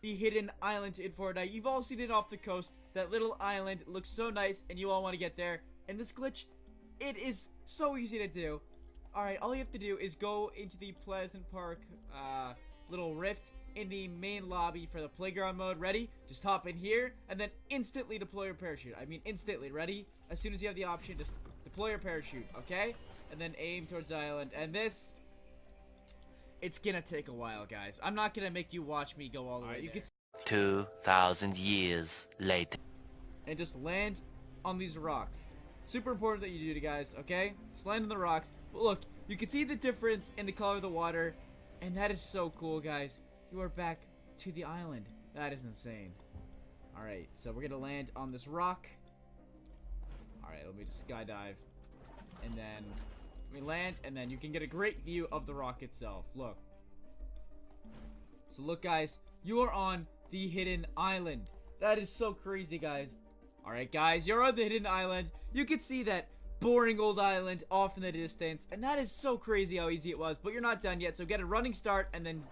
the hidden island in Fortnite. You've all seen it off the coast. That little island looks so nice and you all want to get there. And this glitch, it is so easy to do. Alright, all you have to do is go into the Pleasant Park uh, little rift in the main lobby for the playground mode. Ready? Just hop in here and then instantly deploy your parachute. I mean instantly. Ready? As soon as you have the option, just deploy your parachute, okay? And then aim towards the island. And this, it's gonna take a while, guys. I'm not gonna make you watch me go all the way. You can see 2,000 years later. and just land on these rocks. Super important that you do, guys, okay? Just land on the rocks. But look, you can see the difference in the color of the water, and that is so cool, guys. You are back to the island. That is insane. Alright, so we're gonna land on this rock. Alright, let me just skydive. Land, and then you can get a great view of the rock itself. Look. So look, guys, you are on the hidden island. That is so crazy, guys. Alright, guys, you're on the hidden island. You can see that boring old island off in the distance. And that is so crazy how easy it was. But you're not done yet, so get a running start and then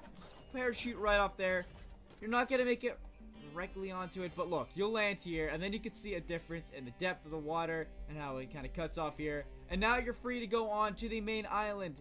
parachute right off there. You're not going to make it directly onto it, but look, you'll land here, and then you can see a difference in the depth of the water and how it kind of cuts off here. And now you're free to go on to the main island.